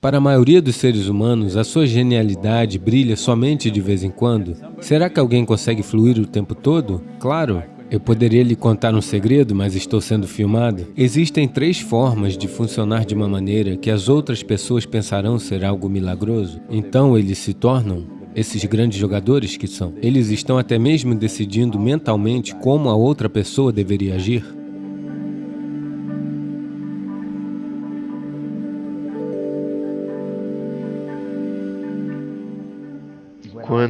Para a maioria dos seres humanos, a sua genialidade brilha somente de vez em quando. Será que alguém consegue fluir o tempo todo? Claro. Eu poderia lhe contar um segredo, mas estou sendo filmado. Existem três formas de funcionar de uma maneira que as outras pessoas pensarão ser algo milagroso. Então eles se tornam esses grandes jogadores que são. Eles estão até mesmo decidindo mentalmente como a outra pessoa deveria agir.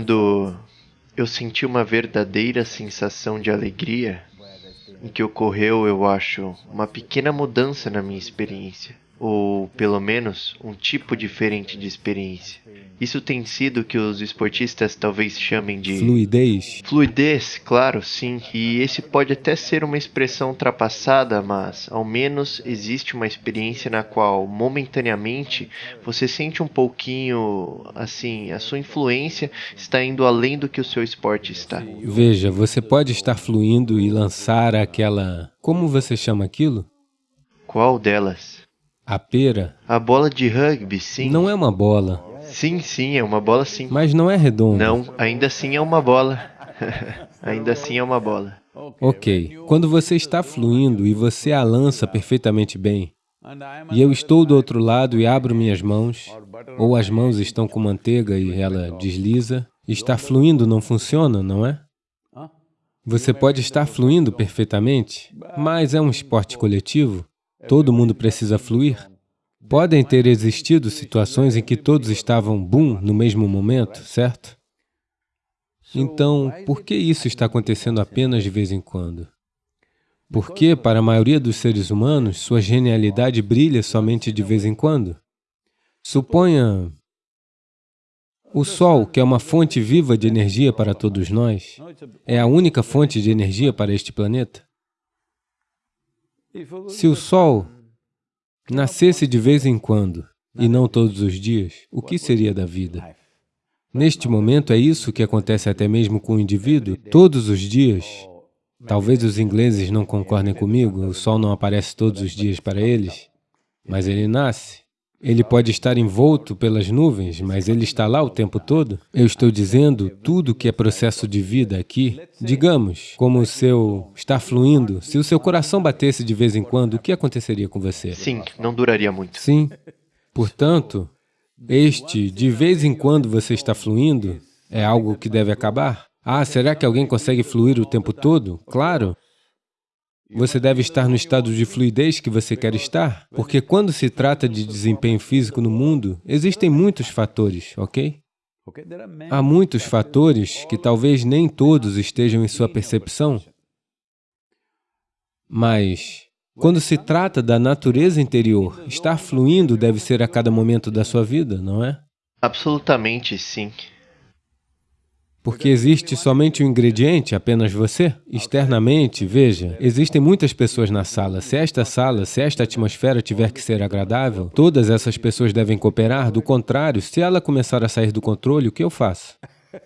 Quando eu senti uma verdadeira sensação de alegria, em que ocorreu, eu acho, uma pequena mudança na minha experiência, ou pelo menos um tipo diferente de experiência. Isso tem sido o que os esportistas talvez chamem de fluidez. Fluidez, claro, sim. E esse pode até ser uma expressão ultrapassada, mas ao menos existe uma experiência na qual momentaneamente você sente um pouquinho assim, a sua influência está indo além do que o seu esporte está. Veja, você pode estar fluindo e lançar aquela, como você chama aquilo? Qual delas? A pera. A bola de rugby, sim. Não é uma bola. Sim, sim, é uma bola sim. Mas não é redonda. Não, ainda assim é uma bola. ainda assim é uma bola. Ok. Quando você está fluindo e você a lança perfeitamente bem, e eu estou do outro lado e abro minhas mãos, ou as mãos estão com manteiga e ela desliza, está fluindo não funciona, não é? Você pode estar fluindo perfeitamente, mas é um esporte coletivo, todo mundo precisa fluir. Podem ter existido situações em que todos estavam boom no mesmo momento, certo? Então, por que isso está acontecendo apenas de vez em quando? Porque, para a maioria dos seres humanos, sua genialidade brilha somente de vez em quando. Suponha o Sol, que é uma fonte viva de energia para todos nós, é a única fonte de energia para este planeta. Se o Sol nascesse de vez em quando e não todos os dias, o que seria da vida? Neste momento é isso que acontece até mesmo com o indivíduo, todos os dias. Talvez os ingleses não concordem comigo, o sol não aparece todos os dias para eles, mas ele nasce. Ele pode estar envolto pelas nuvens, mas ele está lá o tempo todo. Eu estou dizendo tudo que é processo de vida aqui. Digamos, como o seu está fluindo, se o seu coração batesse de vez em quando, o que aconteceria com você? Sim, não duraria muito. Sim. Portanto, este de vez em quando você está fluindo é algo que deve acabar? Ah, será que alguém consegue fluir o tempo todo? Claro. Você deve estar no estado de fluidez que você quer estar, porque quando se trata de desempenho físico no mundo, existem muitos fatores, ok? Há muitos fatores que talvez nem todos estejam em sua percepção, mas quando se trata da natureza interior, estar fluindo deve ser a cada momento da sua vida, não é? Absolutamente sim. Porque existe somente um ingrediente, apenas você? Externamente, veja, existem muitas pessoas na sala. Se esta sala, se esta atmosfera tiver que ser agradável, todas essas pessoas devem cooperar. Do contrário, se ela começar a sair do controle, o que eu faço?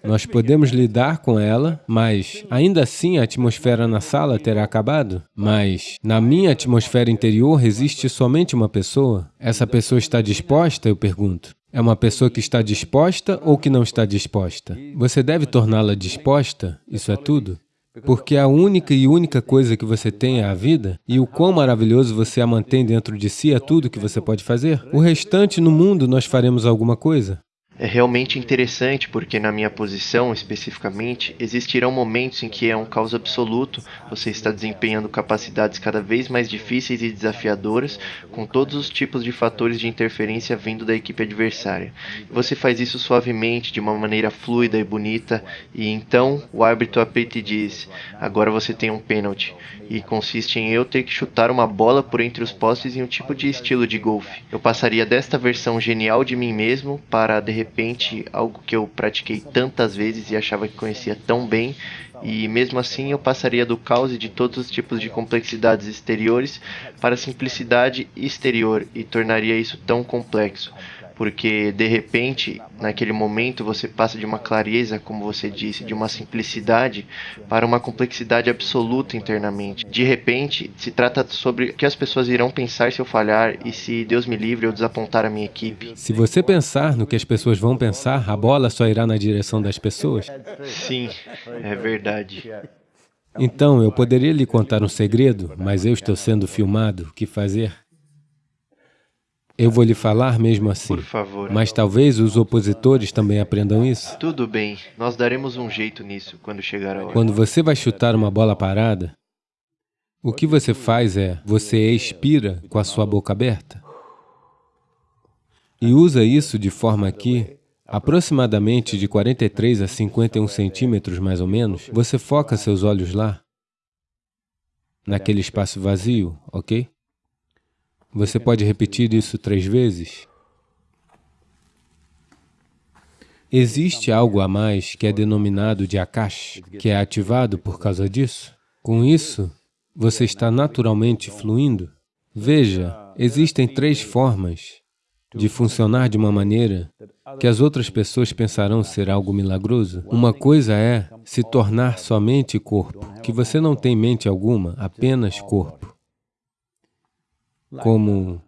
Nós podemos lidar com ela, mas ainda assim a atmosfera na sala terá acabado. Mas na minha atmosfera interior existe somente uma pessoa. Essa pessoa está disposta, eu pergunto. É uma pessoa que está disposta ou que não está disposta? Você deve torná-la disposta, isso é tudo. Porque a única e única coisa que você tem é a vida, e o quão maravilhoso você a mantém dentro de si é tudo que você pode fazer. O restante no mundo nós faremos alguma coisa é realmente interessante porque na minha posição especificamente existirão momentos em que é um caos absoluto, você está desempenhando capacidades cada vez mais difíceis e desafiadoras com todos os tipos de fatores de interferência vindo da equipe adversária. Você faz isso suavemente, de uma maneira fluida e bonita e então o árbitro apita e diz, agora você tem um pênalti e consiste em eu ter que chutar uma bola por entre os postes em um tipo de estilo de golfe. Eu passaria desta versão genial de mim mesmo para de repente algo que eu pratiquei tantas vezes e achava que conhecia tão bem, e mesmo assim eu passaria do caos de todos os tipos de complexidades exteriores para a simplicidade exterior e tornaria isso tão complexo. Porque de repente, naquele momento, você passa de uma clareza, como você disse, de uma simplicidade para uma complexidade absoluta internamente. De repente, se trata sobre o que as pessoas irão pensar se eu falhar e se Deus me livre eu desapontar a minha equipe. Se você pensar no que as pessoas vão pensar, a bola só irá na direção das pessoas? Sim, é verdade. Então, eu poderia lhe contar um segredo, mas eu estou sendo filmado. O que fazer? Eu vou lhe falar mesmo assim. Por favor. Mas talvez os opositores também aprendam isso. Tudo bem, nós daremos um jeito nisso quando chegar a hora. Quando você vai chutar uma bola parada, o que você faz é, você expira com a sua boca aberta. E usa isso de forma que, aproximadamente de 43 a 51 centímetros mais ou menos, você foca seus olhos lá, naquele espaço vazio, ok? Você pode repetir isso três vezes? Existe algo a mais que é denominado de Akash, que é ativado por causa disso? Com isso, você está naturalmente fluindo? Veja, existem três formas de funcionar de uma maneira que as outras pessoas pensarão ser algo milagroso. Uma coisa é se tornar somente corpo, que você não tem mente alguma, apenas corpo como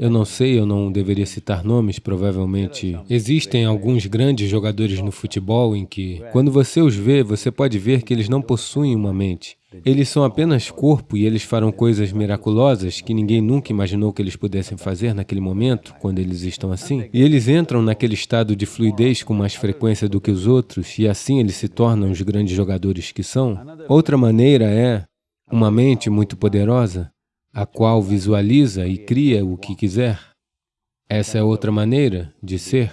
eu não sei, eu não deveria citar nomes, provavelmente. Existem alguns grandes jogadores no futebol em que, quando você os vê, você pode ver que eles não possuem uma mente. Eles são apenas corpo e eles farão coisas miraculosas que ninguém nunca imaginou que eles pudessem fazer naquele momento, quando eles estão assim. E eles entram naquele estado de fluidez com mais frequência do que os outros, e assim eles se tornam os grandes jogadores que são. Outra maneira é uma mente muito poderosa a qual visualiza e cria o que quiser. Essa é outra maneira de ser,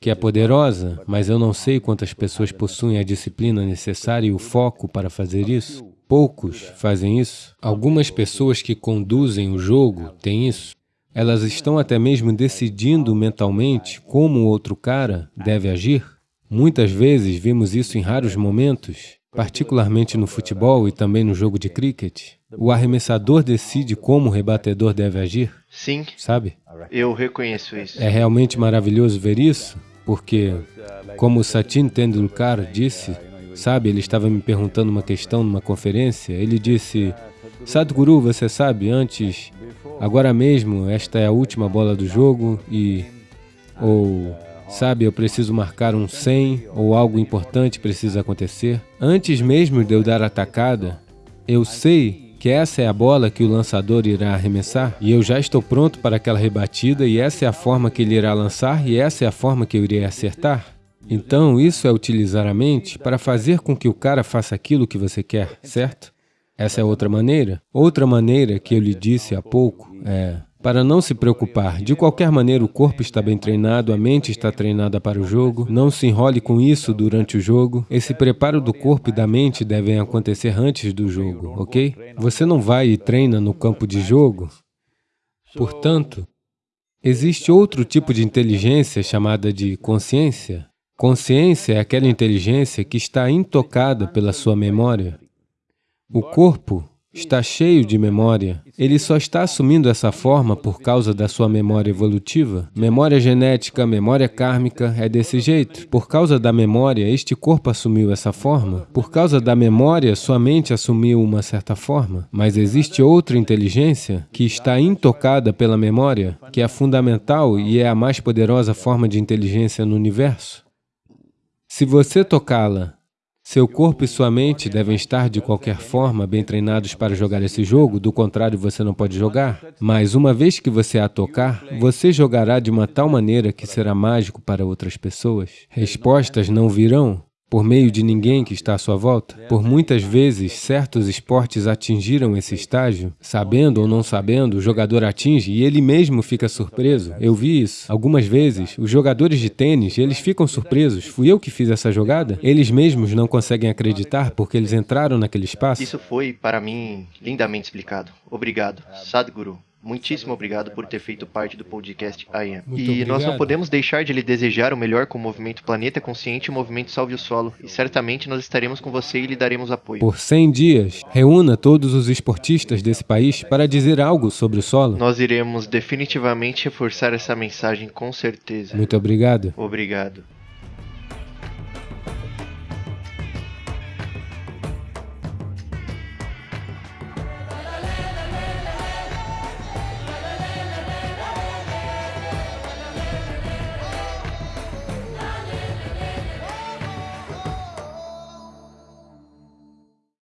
que é poderosa, mas eu não sei quantas pessoas possuem a disciplina necessária e o foco para fazer isso. Poucos fazem isso. Algumas pessoas que conduzem o jogo têm isso. Elas estão até mesmo decidindo mentalmente como o outro cara deve agir. Muitas vezes vimos isso em raros momentos, particularmente no futebol e também no jogo de cricket. O arremessador decide como o rebatedor deve agir? Sim. Sabe? Eu reconheço isso. É realmente maravilhoso ver isso, porque, como Sachin Tendulkar disse, sabe, ele estava me perguntando uma questão numa conferência, ele disse, Sadhguru, você sabe, antes, agora mesmo, esta é a última bola do jogo e... ou... Sabe, eu preciso marcar um 100 ou algo importante precisa acontecer. Antes mesmo de eu dar a tacada, eu sei que essa é a bola que o lançador irá arremessar e eu já estou pronto para aquela rebatida e essa é a forma que ele irá lançar e essa é a forma que eu irei acertar. Então, isso é utilizar a mente para fazer com que o cara faça aquilo que você quer, certo? Essa é outra maneira. Outra maneira que eu lhe disse há pouco é para não se preocupar. De qualquer maneira, o corpo está bem treinado, a mente está treinada para o jogo. Não se enrole com isso durante o jogo. Esse preparo do corpo e da mente devem acontecer antes do jogo, ok? Você não vai e treina no campo de jogo. Portanto, existe outro tipo de inteligência chamada de consciência. Consciência é aquela inteligência que está intocada pela sua memória. O corpo está cheio de memória. Ele só está assumindo essa forma por causa da sua memória evolutiva. Memória genética, memória kármica, é desse jeito. Por causa da memória, este corpo assumiu essa forma. Por causa da memória, sua mente assumiu uma certa forma. Mas existe outra inteligência que está intocada pela memória, que é fundamental e é a mais poderosa forma de inteligência no universo. Se você tocá-la seu corpo e sua mente devem estar, de qualquer forma, bem treinados para jogar esse jogo, do contrário, você não pode jogar. Mas, uma vez que você a tocar, você jogará de uma tal maneira que será mágico para outras pessoas. Respostas não virão, por meio de ninguém que está à sua volta. Por muitas vezes, certos esportes atingiram esse estágio, sabendo ou não sabendo, o jogador atinge e ele mesmo fica surpreso. Eu vi isso. Algumas vezes, os jogadores de tênis, eles ficam surpresos. Fui eu que fiz essa jogada? Eles mesmos não conseguem acreditar porque eles entraram naquele espaço. Isso foi, para mim, lindamente explicado. Obrigado. Sadhguru. Muitíssimo obrigado por ter feito parte do podcast I Am. Muito e obrigado. nós não podemos deixar de lhe desejar o melhor com o movimento Planeta Consciente e o movimento Salve o Solo. E certamente nós estaremos com você e lhe daremos apoio. Por 100 dias, reúna todos os esportistas desse país para dizer algo sobre o solo. Nós iremos definitivamente reforçar essa mensagem com certeza. Muito obrigado. Obrigado.